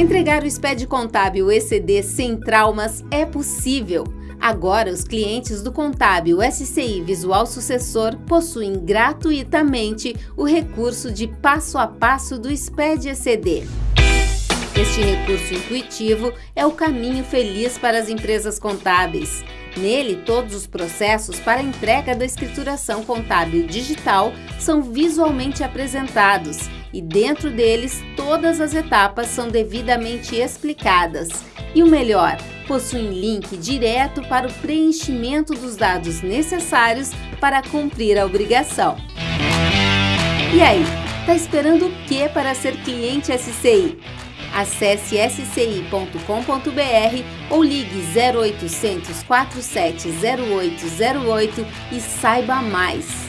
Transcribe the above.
Entregar o SPED contábil ECD sem traumas é possível. Agora, os clientes do Contábil SCI Visual Sucessor possuem gratuitamente o recurso de passo a passo do SPED ECD. Este recurso intuitivo é o caminho feliz para as empresas contábeis. Nele, todos os processos para entrega da escrituração contábil digital são visualmente apresentados e dentro deles todas as etapas são devidamente explicadas. E o melhor, possuem link direto para o preenchimento dos dados necessários para cumprir a obrigação. E aí, tá esperando o que para ser cliente SCI? Acesse sci.com.br ou ligue 0800 470808 e saiba mais.